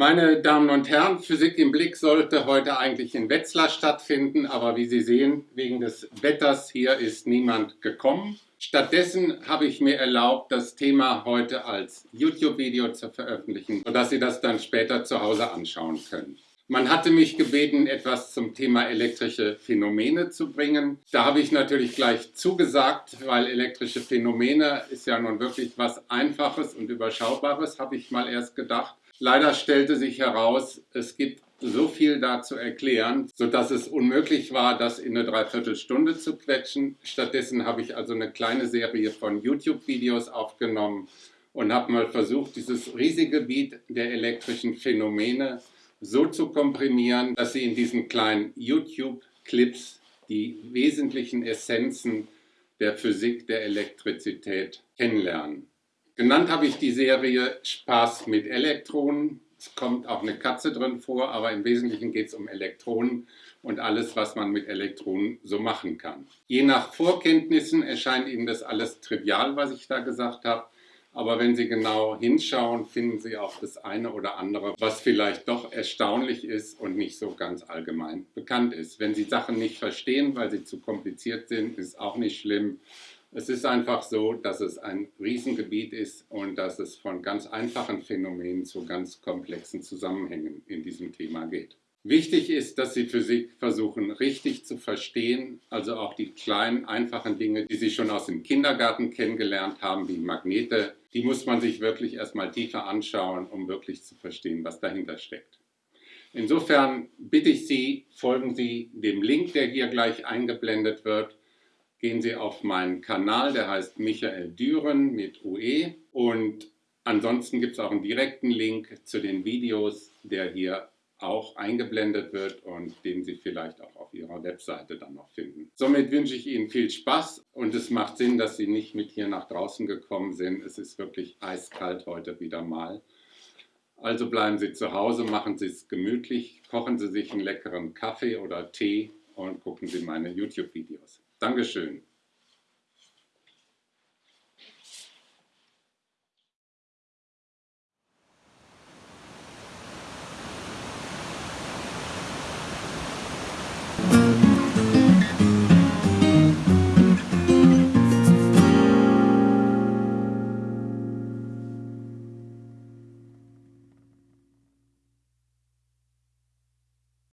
Meine Damen und Herren, Physik im Blick sollte heute eigentlich in Wetzlar stattfinden, aber wie Sie sehen, wegen des Wetters hier ist niemand gekommen. Stattdessen habe ich mir erlaubt, das Thema heute als YouTube-Video zu veröffentlichen, sodass Sie das dann später zu Hause anschauen können. Man hatte mich gebeten, etwas zum Thema elektrische Phänomene zu bringen. Da habe ich natürlich gleich zugesagt, weil elektrische Phänomene ist ja nun wirklich was Einfaches und Überschaubares, habe ich mal erst gedacht. Leider stellte sich heraus, es gibt so viel da zu erklären, sodass es unmöglich war, das in eine Dreiviertelstunde zu quetschen. Stattdessen habe ich also eine kleine Serie von YouTube-Videos aufgenommen und habe mal versucht, dieses riesige Gebiet der elektrischen Phänomene so zu komprimieren, dass Sie in diesen kleinen YouTube-Clips die wesentlichen Essenzen der Physik der Elektrizität kennenlernen. Genannt habe ich die Serie Spaß mit Elektronen. Es kommt auch eine Katze drin vor, aber im Wesentlichen geht es um Elektronen und alles, was man mit Elektronen so machen kann. Je nach Vorkenntnissen erscheint Ihnen das alles trivial, was ich da gesagt habe. Aber wenn Sie genau hinschauen, finden Sie auch das eine oder andere, was vielleicht doch erstaunlich ist und nicht so ganz allgemein bekannt ist. Wenn Sie Sachen nicht verstehen, weil sie zu kompliziert sind, ist auch nicht schlimm. Es ist einfach so, dass es ein Riesengebiet ist und dass es von ganz einfachen Phänomenen zu ganz komplexen Zusammenhängen in diesem Thema geht. Wichtig ist, dass Sie Physik versuchen richtig zu verstehen, also auch die kleinen, einfachen Dinge, die Sie schon aus dem Kindergarten kennengelernt haben, wie Magnete, die muss man sich wirklich erstmal tiefer anschauen, um wirklich zu verstehen, was dahinter steckt. Insofern bitte ich Sie, folgen Sie dem Link, der hier gleich eingeblendet wird, gehen Sie auf meinen Kanal, der heißt Michael Düren mit UE und ansonsten gibt es auch einen direkten Link zu den Videos, der hier auch eingeblendet wird und den Sie vielleicht auch auf Ihrer Webseite dann noch finden. Somit wünsche ich Ihnen viel Spaß und es macht Sinn, dass Sie nicht mit hier nach draußen gekommen sind. Es ist wirklich eiskalt heute wieder mal. Also bleiben Sie zu Hause, machen Sie es gemütlich, kochen Sie sich einen leckeren Kaffee oder Tee und gucken Sie meine YouTube-Videos. Dankeschön.